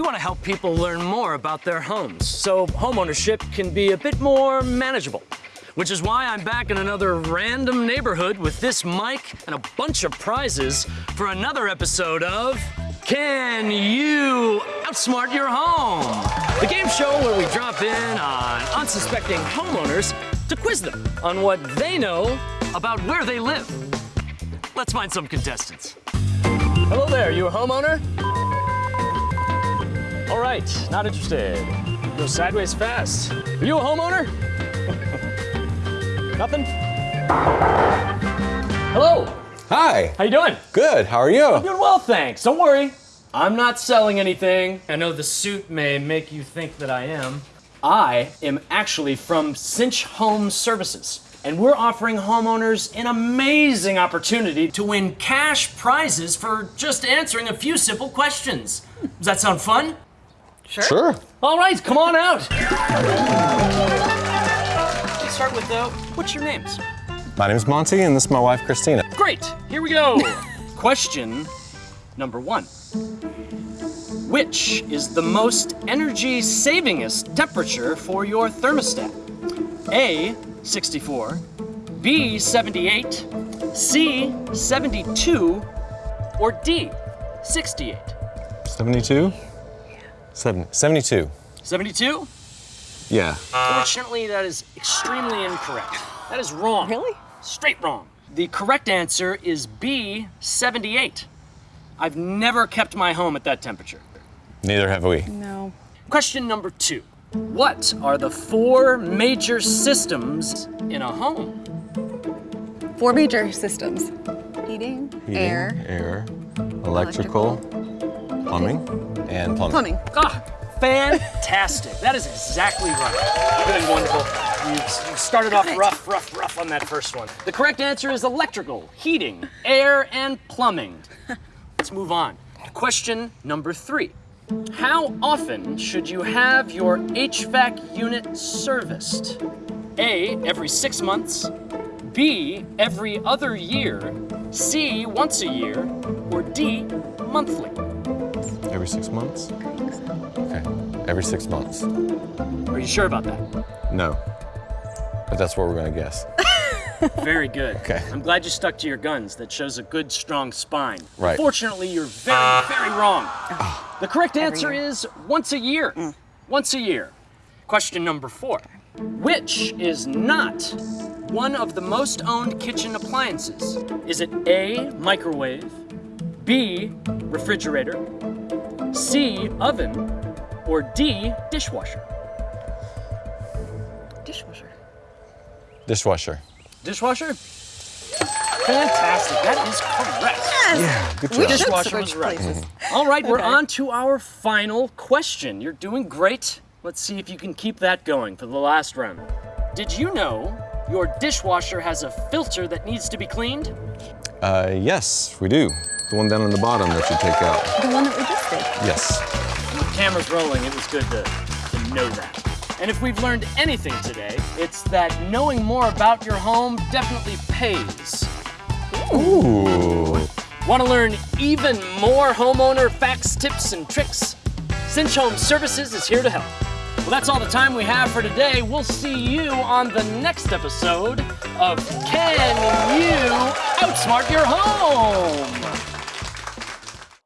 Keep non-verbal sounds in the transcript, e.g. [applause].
We want to help people learn more about their homes so homeownership can be a bit more manageable. Which is why I'm back in another random neighborhood with this mic and a bunch of prizes for another episode of Can You Outsmart Your Home? The game show where we drop in on unsuspecting homeowners to quiz them on what they know about where they live. Let's find some contestants. Hello there, you a homeowner? All right, not interested. Go sideways fast. Are you a homeowner? [laughs] Nothing? Hello, Hi. how you doing? Good. How are you? I'm Doing well, thanks. Don't worry. I'm not selling anything. I know the suit may make you think that I am. I am actually from Cinch Home Services, and we're offering homeowners an amazing opportunity to win cash prizes for just answering a few simple questions. Does that sound fun? Sure. All right, come on out. Let's start with uh, what's your names? My name is Monty, and this is my wife, Christina. Great, here we go. [laughs] Question number one. Which is the most energy savingest temperature for your thermostat? A, 64, B, 78, C, 72, or D, 68? 72? Seven, 72. 72? Yeah. Fortunately, that is extremely incorrect. That is wrong. Really? Straight wrong. The correct answer is B, 78. I've never kept my home at that temperature. Neither have we. No. Question number two. What are the four major systems in a home? Four major systems. Heating, Heating, air, air, electrical, plumbing, and plumbing. plumbing. Ah, fantastic. That is exactly right. You're doing wonderful. You've, you've started off rough, rough, rough on that first one. The correct answer is electrical, heating, air, and plumbing. [laughs] Let's move on. Question number three. How often should you have your HVAC unit serviced? A, every six months, B, every other year, C, once a year, or D, monthly? Every six months? Okay. Every six months. Are you sure about that? No. But that's what we're gonna guess. [laughs] Very good. Okay. I'm glad you stuck to your guns. That shows a good, strong spine. Right. Fortunately, you're very, very wrong. Ah. The correct answer is once a year. Mm. Once a year. Question number four. Which is not one of the most owned kitchen appliances? Is it A, microwave, B, refrigerator, C, oven, or D, dishwasher? Dishwasher. Dishwasher. Dishwasher? Fantastic. That is correct. Yeah, good We job. should Dishwasher was right. places. [laughs] All right, we're on to our final question. You're doing great. Let's see if you can keep that going for the last round. Did you know your dishwasher has a filter that needs to be cleaned? Uh, yes, we do. The one down on the bottom that you take out. The one that we just did. Yes. With cameras rolling, it was good to, to know that. And if we've learned anything today, it's that knowing more about your home definitely pays. Ooh. Want to learn even more homeowner facts, tips, and tricks? Cinch Home Services is here to help. Well, that's all the time we have for today. We'll see you on the next episode of Can You Outsmart Your Home?